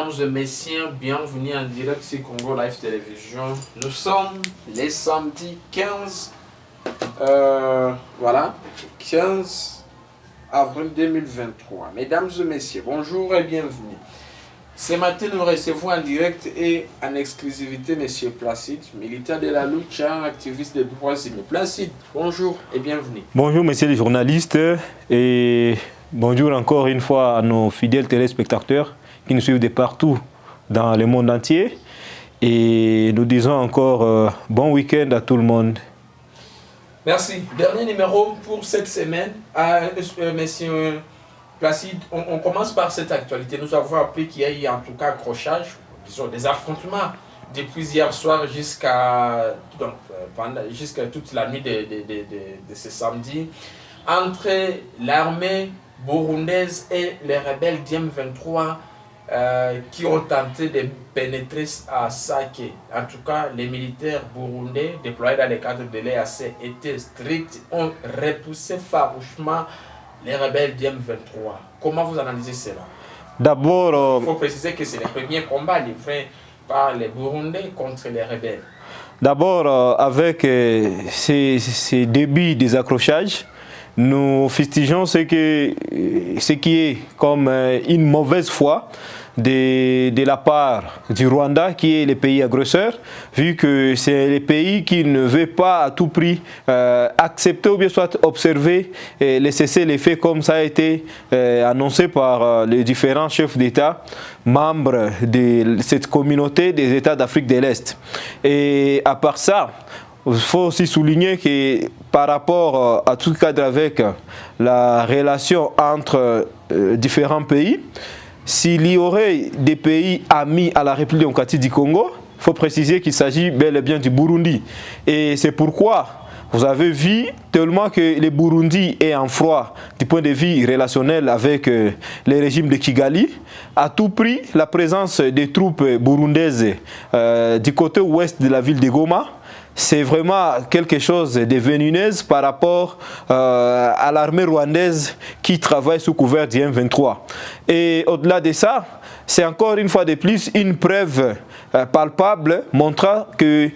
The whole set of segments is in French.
Mesdames et messieurs, bienvenue en direct sur Congo Live Télévision. Nous sommes les samedis 15, euh, voilà, 15 avril 2023. Mesdames et messieurs, bonjour et bienvenue. Ce matin, nous recevons en direct et en exclusivité M. Placide, militaire de la lucha, activiste des droits humains. Placide, bonjour et bienvenue. Bonjour, messieurs les journalistes, et bonjour encore une fois à nos fidèles téléspectateurs qui nous suivent de partout dans le monde entier. Et nous disons encore euh, bon week-end à tout le monde. Merci. Dernier numéro pour cette semaine. à euh, monsieur Placide, on, commence par cette actualité. Nous avons appris qu'il y a eu en tout cas accrochage, disons, des affrontements depuis hier soir jusqu'à euh, jusqu'à toute la nuit de, de, ce samedi entre l'armée burundaise et les rebelles d'IM23 euh, qui ont tenté de pénétrer à Sake. En tout cas, les militaires burundais déployés dans les cadres de l'EAC étaient stricts, ont repoussé farouchement les rebelles d'IM23. Comment vous analysez cela? D'abord... Euh, Il faut préciser que c'est le premier combat livré par les Burundais contre les rebelles. D'abord, euh, avec ces, ces, débuts des accrochages, nous fustigeons ce, que, ce qui est comme une mauvaise foi de, la part du Rwanda, qui est le pays agresseur, vu que c'est le pays qui ne veut pas à tout prix euh, accepter ou bien soit observer et laisser les faits comme ça a été euh, annoncé par euh, les différents chefs d'État membres de cette communauté des États d'Afrique de l'Est. Et à part ça, il faut aussi souligner que par rapport à tout cadre avec la relation entre différents pays, s'il y aurait des pays amis à la République démocratique du Congo, il faut préciser qu'il s'agit bel et bien du Burundi. Et c'est pourquoi vous avez vu tellement que le Burundi est en froid du point de vue relationnel avec euh, le régime de Kigali. À tout prix, la présence des troupes burundaises euh, du côté ouest de la ville de Goma c'est vraiment quelque chose de vénineuse par rapport euh, à l'armée rwandaise qui travaille sous couvert du M23. Et au-delà de ça, c'est encore une fois de plus une preuve euh, palpable montrant que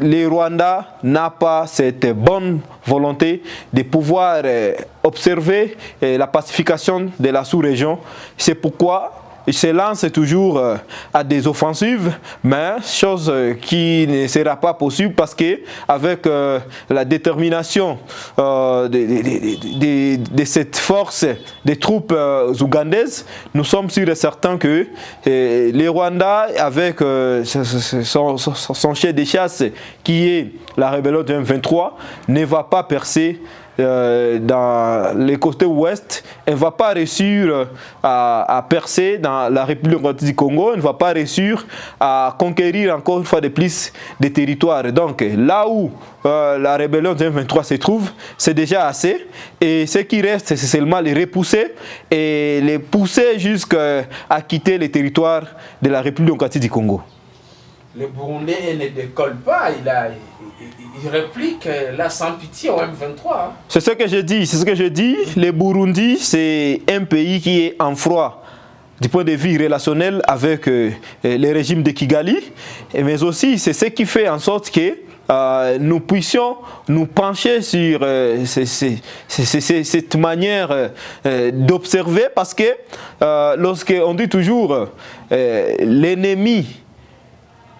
les Rwandais n'ont pas cette bonne volonté de pouvoir euh, observer la pacification de la sous-région. C'est pourquoi il se lance toujours euh, à des offensives, mais chose euh, qui ne sera pas possible parce que avec euh, la détermination de, cette force des troupes ougandaises, nous sommes sûrs et certains que les Rwandais, avec son, chef de chasse qui est la rébellion de M23, ne va pas percer euh, dans les côtés ouest, elle ne va pas réussir à, percer dans la République du Congo, elle ne va pas réussir à conquérir encore une fois de plus des territoires. Donc là où euh, la rébellion de 23 se trouve, c'est déjà assez. Et ce qui reste, c'est seulement les repousser et les pousser jusqu'à quitter les territoires de la République démocratique du Congo. Le Burundais ne décolle pas, il réplique euh, là sans pitié au M23. Hein. C'est ce que je dis, c'est ce que je dis. Le Burundi, c'est un pays qui est en froid du point de vue relationnel avec euh, le régime de Kigali, mais aussi c'est ce qui fait en sorte que euh, nous puissions nous pencher sur cette manière d'observer parce que lorsqu'on dit toujours l'ennemi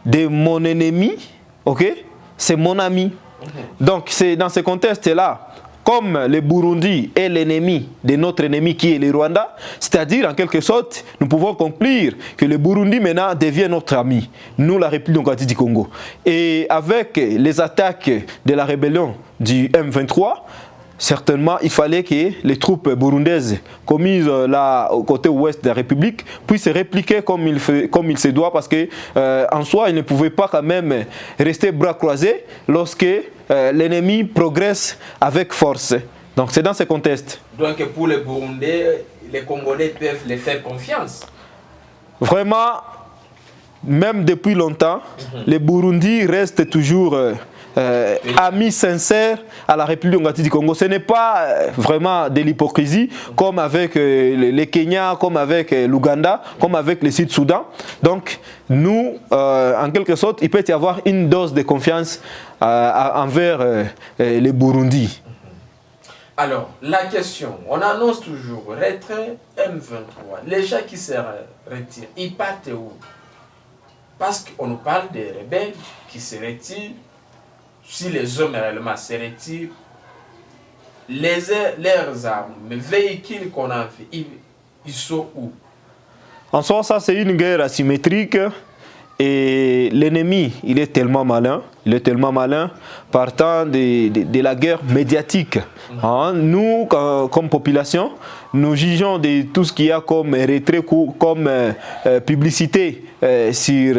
de mon ennemi, ok c'est mon ami. Donc c'est dans ce contexte-là, comme le Burundi est l'ennemi de notre ennemi qui est le Rwanda, c'est-à-dire en quelque sorte, nous pouvons conclure que le Burundi maintenant devient notre ami, nous la République démocratique du Congo. Et avec les attaques de la rébellion du M23, certainement, il fallait que les troupes burundaises commises euh, là au côté ouest de la République puissent répliquer comme il, fait, comme il se doit parce que euh, en soi, ils ne pouvaient pas quand même rester bras croisés lorsque euh, l'ennemi progresse avec force. Donc c'est dans ce contexte. Donc pour les Burundais, les Congolais peuvent les faire confiance Vraiment, même depuis longtemps, mm -hmm. les Burundi restent toujours euh, amis sincères à la République du Congo. Ce n'est pas euh, vraiment de l'hypocrisie comme avec les Kenya, comme avec l'Ouganda, comme avec le Sud-Soudan. Donc, nous, en quelque sorte, il peut y avoir une dose de confiance envers les Burundi. Alors, la question, on annonce toujours retrait M23. Les gens qui se retirent, ils partent où? Parce qu'on nous parle des rebelles qui se retirent. Si les hommes réellement se retirent, les, leurs armes, les véhicules qu'on a fait, ils, ils sont où? En soi, ça c'est une guerre asymétrique et l'ennemi, il est tellement malin, il est tellement malin, partant de, de, la guerre médiatique. Hein, nous, comme population, nous jugeons de tout ce qu'il y a comme retrait, comme euh, euh, publicité euh, sur,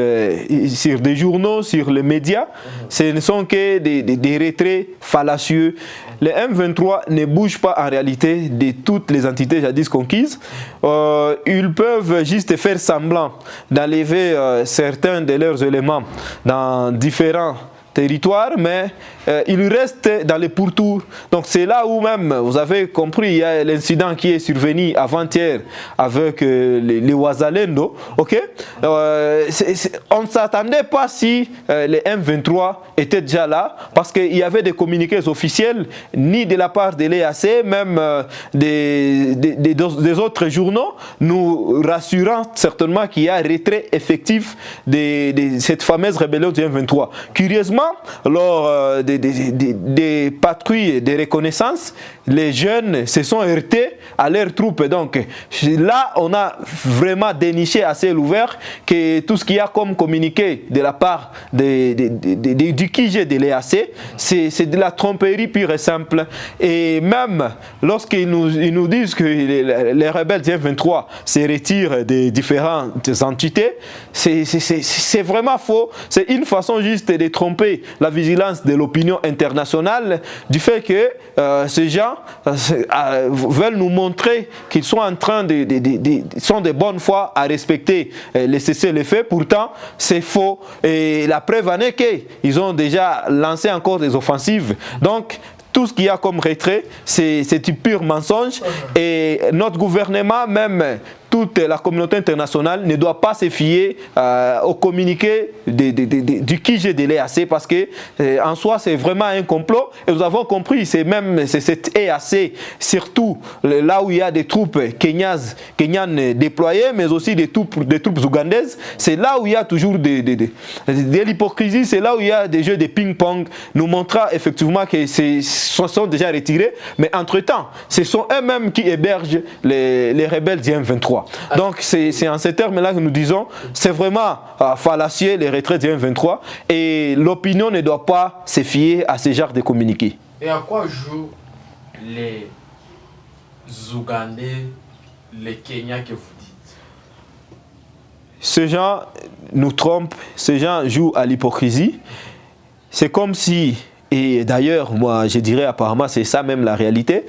sur des journaux, sur les médias. Ce ne sont que des, des retraits fallacieux. Les M23 ne bougent pas en réalité de toutes les entités jadis conquises. ils peuvent juste faire semblant d'enlever certains de leurs éléments dans différents territoires, mais euh, il reste dans les pourtours. Donc c'est là où même, vous avez compris, il y a l'incident qui est survenu avant-hier avec euh, les, les Ouazalendo. ok? Euh, on ne s'attendait pas si les M23 étaient déjà là, parce qu'il y avait des communiqués officiels, ni de la part de l'EAC, même des, des, des, autres journaux, nous rassurant certainement qu'il y a un retrait effectif de, de cette fameuse rébellion du M23. Curieusement, lors des des, patrouilles de reconnaissance, les jeunes se sont heurtés à leurs troupes. Donc là, on a vraiment déniché assez l'ouvert que tout ce qu'il y a comme communiqué de la part du QG de l'EAC, c'est de la tromperie pure et simple. Et même lorsqu'ils nous, ils nous disent que les, rebelles du 23 se retirent des différentes entités, c'est vraiment faux. C'est une façon juste de tromper la vigilance de l'opinion internationale du fait que euh, ces gens euh, euh, veulent nous montrer qu'ils sont en train de, sont de bonne foi à respecter les cessez-le-feu. Pourtant, c'est faux. Et la preuve en est qu'ils ont déjà lancé encore des offensives. Donc, tout ce qu'il y a comme retrait, c'est du pur mensonge. Et notre gouvernement, même toute la communauté internationale ne doit pas se fier euh, au communiqué de, de, de, du de l'EAC parce que euh, en soi c'est vraiment un complot. Et nous avons compris c'est même cette EAC surtout là où il y a des troupes kenyas, kenyanes déployées mais aussi des troupes, des troupes ougandaises c'est là où il y a toujours de, de l'hypocrisie c'est là où il y a des jeux de ping-pong. Nous montrant effectivement que ces sont déjà retirés mais entre temps ce sont eux-mêmes qui hébergent les, les rebelles du M23 donc c'est en ces termes-là que nous disons, c'est vraiment euh, fallacieux les retraits du M23 et l'opinion ne doit pas se fier à ce genre de communiqués. Et à quoi jouent les Ougandais, les Kenyans que vous dites? Ces gens nous trompent, ces gens jouent à l'hypocrisie. C'est comme si, et d'ailleurs, moi je dirais apparemment c'est ça même la réalité,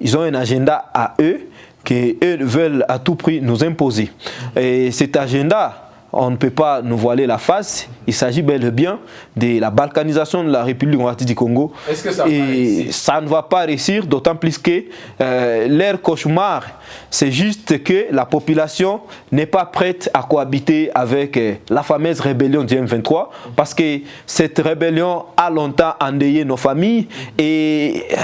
ils ont un agenda à eux qu'eux veulent à tout prix nous imposer. Et cet agenda, on ne peut pas nous voiler la face. Il s'agit bel et bien de la balkanisation de la République du Congo. Est-ce que ça Et ça ne va pas réussir, d'autant plus que euh, leur cauchemar, c'est juste que la population n'est pas prête à cohabiter avec euh, la fameuse rébellion du M23 parce que cette rébellion a longtemps endeuillé nos familles et euh,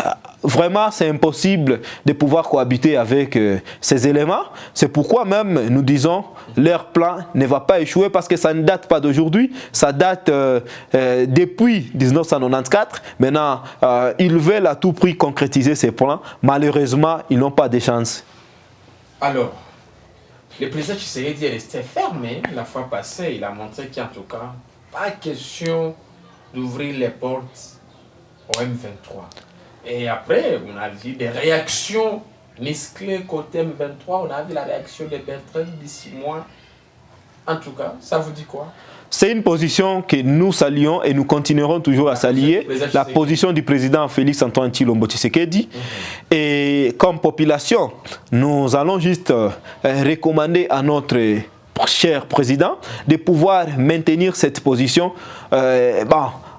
vraiment c'est impossible de pouvoir cohabiter avec euh, ces éléments. C'est pourquoi même nous disons leur plan ne va pas échouer parce que ça ne date pas d'aujourd'hui, ça date euh, euh, depuis 1994. Maintenant, ils veulent à tout prix concrétiser ces plans. Malheureusement, ils n'ont pas de chance. Alors, le président Tshisekedi est resté fermé la fois passée. Il a montré qu'en tout cas, pas question d'ouvrir les portes au M23. Et après, on a vu des réactions musclées côté M23. On a vu la réaction de Bertrand d'ici mois. En tout cas, ça vous dit quoi? C'est une position que nous saluons et nous continuerons toujours à saluer, la position du président Félix Antoine Chilombo Tshisekedi. Mhm. Et comme population, nous allons juste euh, recommander à notre cher président de pouvoir maintenir cette position. Euh,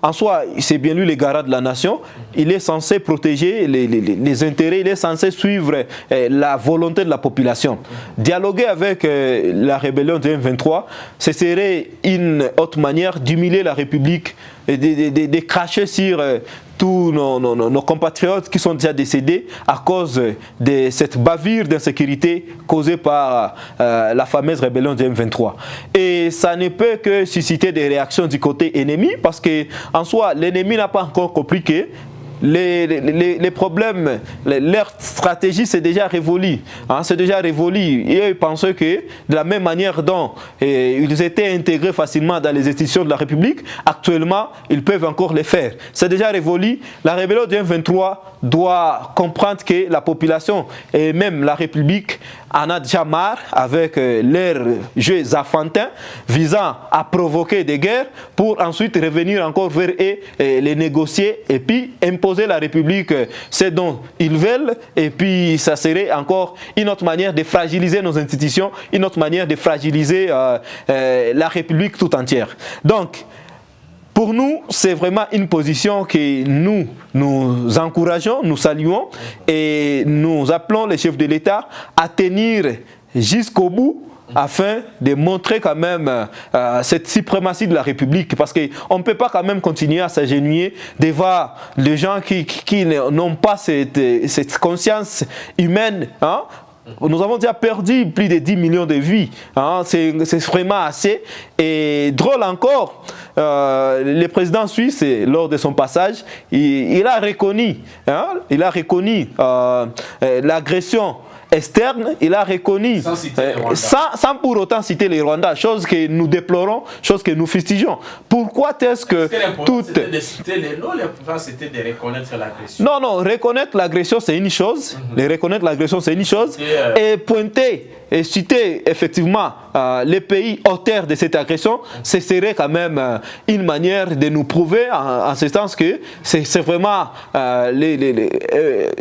en soi, c'est bien lui le garant de la nation. Il est censé protéger les, intérêts, il est censé suivre eh, la volonté de la population. Dialoguer avec eh, la rébellion de M23, ce serait une autre manière d'humilier la République et de, cracher sur eh, tous nos, compatriotes qui sont déjà décédés à cause de cette bavure d'insécurité causée par la fameuse rébellion de M23. Et ça ne peut que susciter des réactions du côté ennemi parce que en soi, l'ennemi n'a pas encore compris les, les, problèmes, leur stratégie c'est déjà révolu. Hein, déjà. Et ils pensaient que de la même manière dont eh, ils étaient intégrés facilement dans les institutions de la République, actuellement, ils peuvent encore le faire. C'est déjà révolu. La rébellion du 23 doit comprendre que la population et même la République en a déjà marre avec euh, leurs jeux affantins visant à provoquer des guerres pour ensuite revenir encore vers eux et les négocier et puis imposer la République euh, ce dont ils veulent et puis ça serait encore une autre manière de fragiliser nos institutions, une autre manière de fragiliser euh, la République tout entière. Donc, pour nous, c'est vraiment une position que nous, nous encourageons, nous saluons et nous appelons les chefs de l'État à tenir jusqu'au bout afin de montrer quand même euh, cette suprématie de la République. Parce qu'on ne peut pas quand même continuer à s'agenouiller devant les gens qui, n'ont pas cette, cette, conscience humaine hein, nous avons déjà perdu plus de 10 millions de vies. Hein. C'est vraiment assez. Et drôle encore, euh, le président suisse, lors de son passage, il, a reconnu, hein, il a reconnu euh, euh, l'agression externe, il a reconnu, sans, sans, pour autant citer les Rwandais, chose que nous déplorons, chose que nous fustigeons. Pourquoi est-ce que, tout... C'était de citer les noms, l'important c'était de reconnaître l'agression. Non, non, reconnaître l'agression c'est une chose, mhm. reconnaître l'agression c'est une chose, et pointer et citer effectivement euh, les pays auteurs de cette agression, ce serait quand même euh, une manière de nous prouver en, ce sens que c'est vraiment, euh,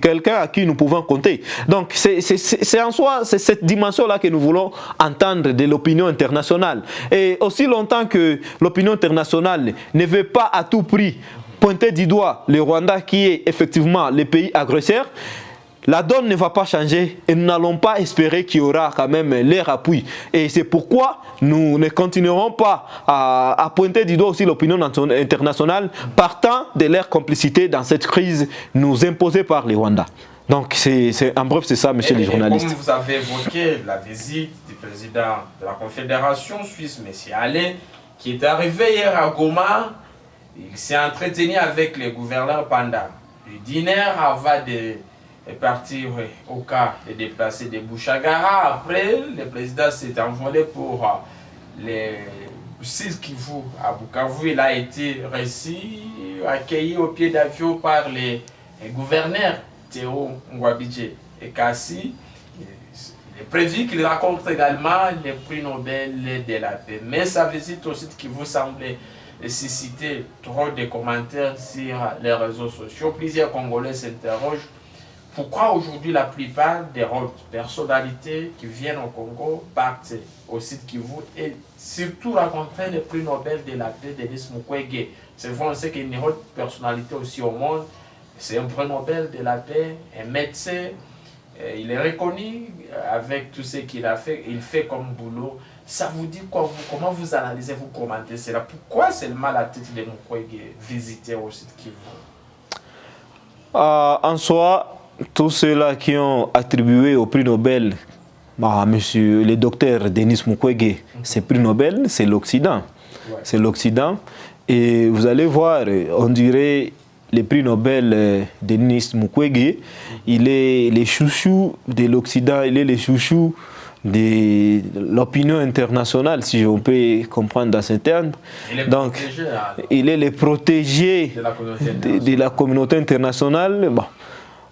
quelqu'un à qui nous pouvons compter. Donc c'est en soi, cette dimension-là que nous voulons entendre de l'opinion internationale. Et aussi longtemps que l'opinion internationale ne veut pas à tout prix pointer du doigt le Rwanda qui est effectivement le pays agresseur, la donne ne va pas changer et nous n'allons pas espérer qu'il y aura quand même l'air appui. Et c'est pourquoi nous ne continuerons pas à, pointer du doigt aussi l'opinion internationale partant de leur complicité dans cette crise nous imposée par les Rwandais. Donc, c'est en bref, c'est ça, monsieur les journalistes. Comme vous avez évoqué la visite du président de la Confédération suisse, monsieur Alain, qui est arrivé hier à Goma, il s'est entretenu avec les gouverneurs pendant le dîner avant de est parti au cas de déplacer des Bouchagara. Après, le président s'est envolé pour euh, les 6 Kivu à Bukavu. Il a été reçu, accueilli au pied d'avion par les, gouverneurs Théo Ngwabidje et Kassi. Il est prévu qu'il rencontre également les prix Nobel de la paix. Mais sa visite au site qui vous semblait susciter trop de commentaires sur les réseaux sociaux. Plusieurs Congolais s'interrogent pourquoi aujourd'hui la plupart des personnalités qui viennent au Congo partent au site Kivu et surtout rencontrer le prix Nobel de la paix Denis Mukwege? C'est vrai, on sait qu'il y a une autre personnalité aussi au monde. C'est un prix Nobel de la paix, un médecin. Euh, il est reconnu avec tout ce qu'il a fait. Il fait comme boulot. Ça vous dit Comment vous analysez, vous commentez cela? Pourquoi seulement la tête de Mukwege visiter au site Kivu? Euh, En soi, tous ceux-là qui ont attribué au prix Nobel bah, monsieur le docteur Denis Mukwege, ce prix Nobel, c'est l'Occident. C'est l'Occident. Et vous allez voir, on dirait le prix Nobel euh, Denis Mukwege, il est le chouchou de l'Occident, il est le chouchou de l'opinion internationale, si on peut comprendre dans ce terme. Donc, hein. il est le protégé de la communauté internationale. Bon.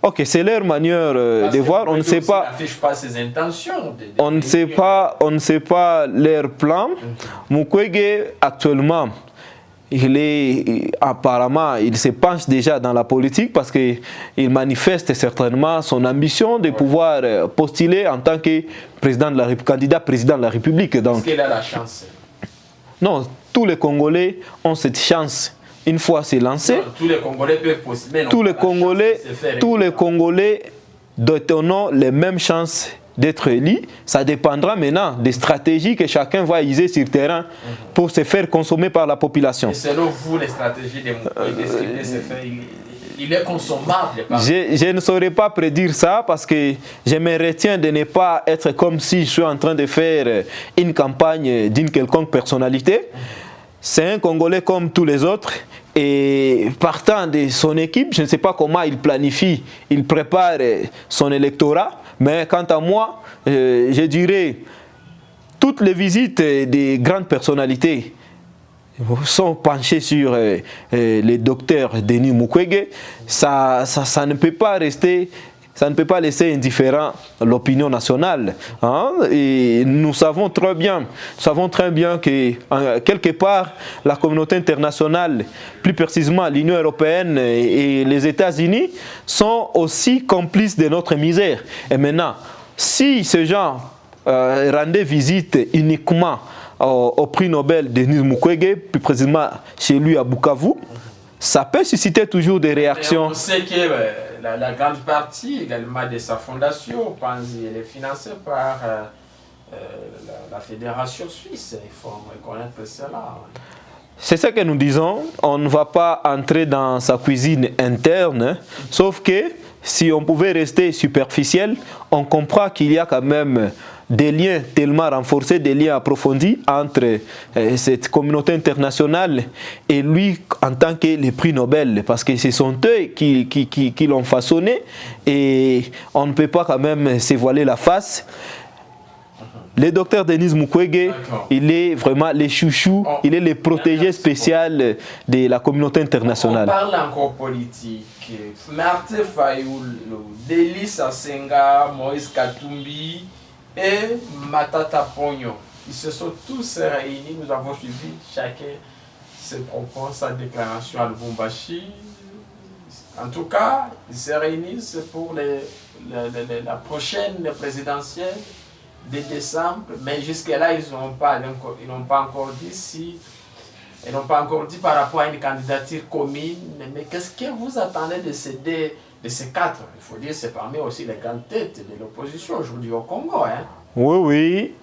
Ok, c'est leur manière euh, de voir. On ne sait pas. pas ses intentions. on ne sait pas. On ne sait pas leur plan. Mm Mukwege actuellement, il est apparemment, il se penche déjà dans la politique parce qu'il manifeste certainement son ambition de pouvoir euh, postuler en tant que président de la candidat président de la République. Est-ce qu'il a la chance? Non, tous les Congolais ont cette chance. Une fois c'est lancé, tous les Congolais peuvent postuler. Tous les Congolais, tous les Congolais donneront les mêmes chances d'être élus. Ça dépendra maintenant des stratégies que chacun va utiliser sur le terrain pour se faire consommer par la population. Et selon vous, les stratégies des il est consommable. Je, je, ne saurais pas prédire ça parce que je me retiens de ne pas être comme si je suis en train de faire une campagne d'une quelconque personnalité. C'est un Congolais comme tous les autres et partant de son équipe, je ne sais pas comment il planifie, il prépare son électorat, mais quant à moi, euh, je dirais toutes les visites des grandes personnalités sont penchés sur euh, euh, les docteurs Denis Mukwege, ça, ça, ne peut pas rester ça ne peut pas laisser indifférent l'opinion nationale. Hein. Et nous savons très bien, savons très bien que quelque part, la communauté internationale, plus précisément l'Union européenne et, les États-Unis, sont aussi complices de notre misère. Et maintenant, si ces gens euh, rendaient visite uniquement au, prix Nobel Denis Mukwege, plus précisément chez lui à Bukavu, ça peut susciter toujours des réactions. La, grande partie également de sa fondation, elle est financée par euh, euh, la, fédération suisse. Il faut reconnaître cela. C'est ce que nous disons. On ne va pas entrer dans sa cuisine interne, sauf que si on pouvait rester superficiel, on comprend qu'il y a quand même des liens tellement renforcés, des liens approfondis entre euh, cette communauté internationale et lui en tant que le prix Nobel, parce que ce sont eux qui, qui, qui, l'ont façonné et on ne peut pas quand même se voiler la face. Le docteur Denis Mukwege, il est vraiment le chouchou, oh. il est le protégé spécial de la communauté internationale. On parle encore politique. Martin Fayoul, Delis Asenga, Moïse Katumbi, et Matata Pogno. Ils se sont tous réunis, nous avons suivi chacun ses propos, sa déclaration à Lubumbashi. En tout cas, ils se réunissent pour la prochaine présidentielle de décembre, mais jusque-là, ils n'ont pas, pas encore dit si ils n'ont pas encore dit par rapport à une candidature commune. Mais, qu'est-ce que vous attendez de ces deux de ces quatre, il faut dire, c'est parmi aussi les grandes têtes de l'opposition aujourd'hui au Congo. Hein. Oui, oui.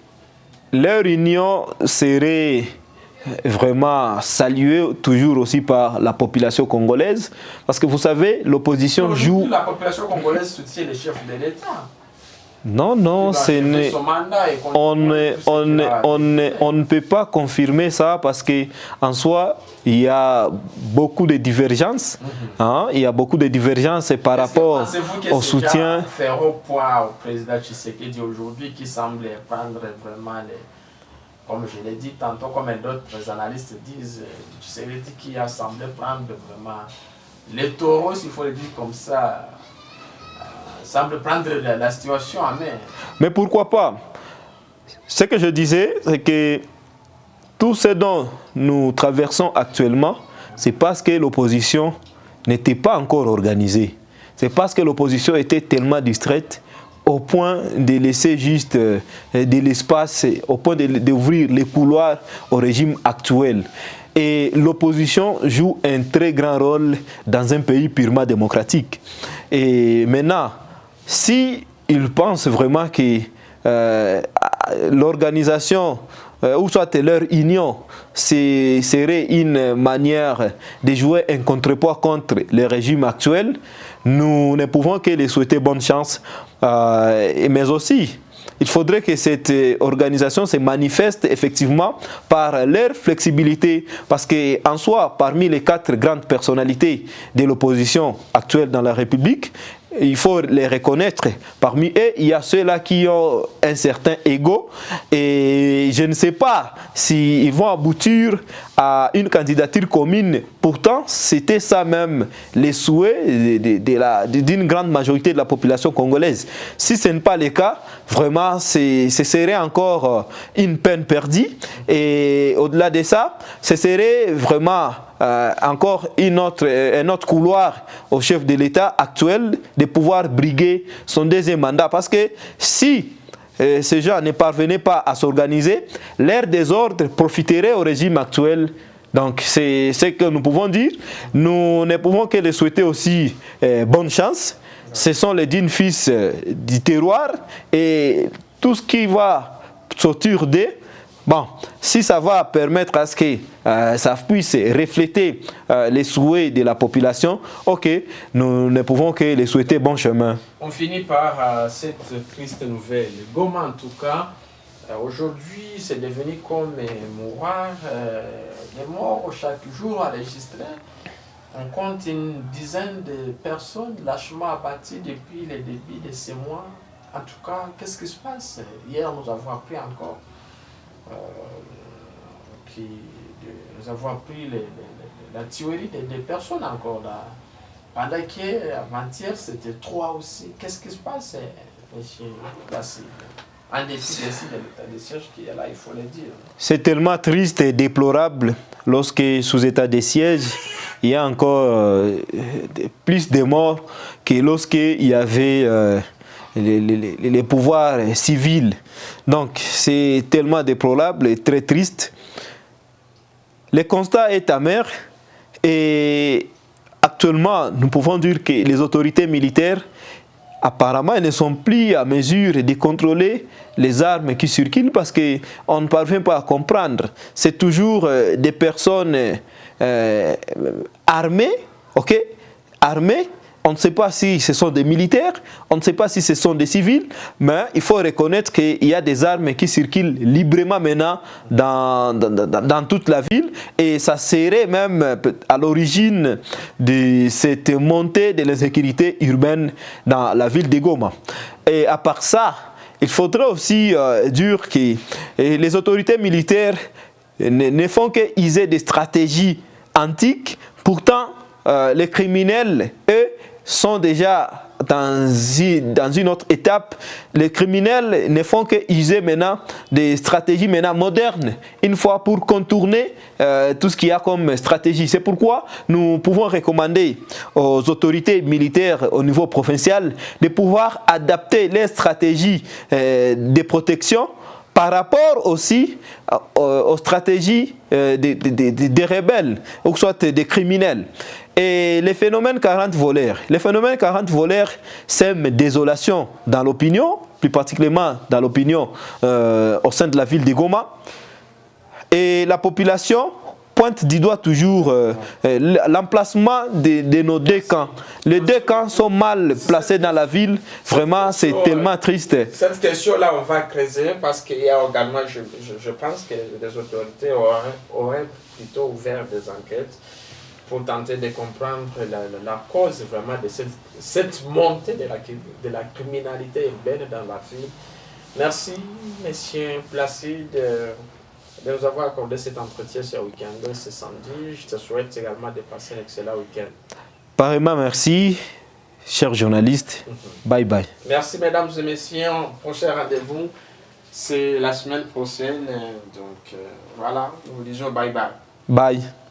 Leur union serait vraiment saluée toujours aussi par la population congolaise. Parce que vous savez, l'opposition joue... La population congolaise soutient les chefs de l'État. Non, non, on, ne peut pas confirmer ça parce qu'en soi, il y a beaucoup de divergences. Mhm. Hein, il y a beaucoup de divergences par rapport au soutien. faire au point au président Tshisekedi aujourd'hui qui semble prendre vraiment les, comme je l'ai dit tantôt, comme d'autres analystes disent, Tshisekedi qui a semblé prendre vraiment les taureaux, s'il faut le dire comme ça, semble prendre la, situation en main. Mais pourquoi pas? Ce que je disais, c'est que tout ce dont nous traversons actuellement, c'est parce que l'opposition n'était pas encore organisée. C'est parce que l'opposition était tellement distraite au point de laisser juste euh, de l'espace, au point d'ouvrir les couloirs au régime actuel. Et l'opposition joue un très grand rôle dans un pays purement démocratique. Et maintenant, si ils pensent vraiment que euh, l'organisation euh, ou soit leur union serait une manière de jouer un contrepoids contre le régime actuel, nous ne pouvons que les souhaiter bonne chance, euh, mais aussi il faudrait que cette organisation se manifeste effectivement par leur flexibilité parce qu'en soi, parmi les quatre grandes personnalités de l'opposition actuelle dans la République, il faut les reconnaître. Parmi eux, il y a ceux-là qui ont un certain ego et je ne sais pas s'ils vont aboutir à une candidature commune. Pourtant, c'était ça même les souhaits d'une grande majorité de la population congolaise. Si ce n'est pas le cas, vraiment, ce serait encore une peine perdue. Et au-delà de ça, ce serait vraiment euh, encore une autre, un autre couloir au chef de l'État actuel de pouvoir briguer son deuxième mandat. Parce que si ces gens ne parvenaient pas à s'organiser, l'air désordre profiterait au régime actuel donc c'est ce que nous pouvons dire. Nous ne pouvons que les souhaiter aussi bonne chance. Ce sont les dignes fils du terroir et tout ce qui va sortir d'eux Bon, si ça va permettre à ce que euh, ça puisse refléter euh, les souhaits de la population, ok, nous ne pouvons que les souhaiter bon chemin. On finit par euh, cette triste nouvelle. Goma, en tout cas, aujourd'hui, c'est devenu comme un mouroir. les morts chaque jour enregistrés. On compte une dizaine de personnes lâchement abattues depuis le début de ces mois. En tout cas, qu'est-ce qui se passe? Hier, nous avons appris encore euh, nous avons appris la théorie des, personnes encore là. Pendant qu'avant-hier, c'était trois aussi. Qu'est-ce qui se passe, En dépit de l'état de siège qui est là, il faut le dire. C'est tellement triste et déplorable lorsque, sous état de siège, il y a encore euh, plus de morts que lorsqu'il y avait euh, les, pouvoirs civils. Donc, c'est tellement déplorable et très triste. Le constat est amer et actuellement, nous pouvons dire que les autorités militaires apparemment ne sont plus à mesure de contrôler les armes qui circulent parce qu'on ne parvient pas à comprendre. C'est toujours euh, des personnes euh, armées, ok, on ne sait pas si ce sont des militaires, on ne sait pas si ce sont des civils, mais il faut reconnaître qu'il y a des armes qui circulent librement maintenant dans, dans, toute la ville et ça serait même à l'origine de cette montée de l'insécurité urbaine dans la ville de Goma. Et à part ça, il faudrait aussi euh, dire que les autorités militaires ne, font qu'user des stratégies antiques, pourtant euh, les criminels, eux, sont déjà dans une, dans une autre étape. Les criminels ne font que user maintenant des stratégies maintenant modernes, une fois pour contourner euh, tout ce qu'il y a comme stratégie. C'est pourquoi nous pouvons recommander aux autorités militaires au niveau provincial de pouvoir adapter les stratégies euh, de protection par rapport aussi euh, aux stratégies des, des, des, rebelles, ou soit des criminels. Et les phénomènes 40 voleurs. Les phénomènes 40 voleurs sèment désolation dans l'opinion, plus particulièrement dans l'opinion euh, au sein de la ville de Goma. Et la population pointe du doigt toujours euh, euh, l'emplacement de, nos deux camps. Les deux camps sont mal placés dans la ville. Vraiment, c'est tellement triste. Cette question-là, on va creuser parce qu'il y a également, je, je, pense que les autorités auraient plutôt ouvert des enquêtes pour tenter de comprendre la, cause vraiment de cette, montée de la, de la criminalité urbaine dans la ville. Merci, Monsieur Placide, de nous avoir accordé cet entretien ce week-end, ce samedi. Je te souhaite également de passer un excellent week-end. Pareillement, merci, chers journalistes. Mhm. Bye bye. Merci, mesdames et messieurs. Prochain rendez-vous, c'est la semaine prochaine. Donc, euh, voilà, nous vous disons bye bye. Bye.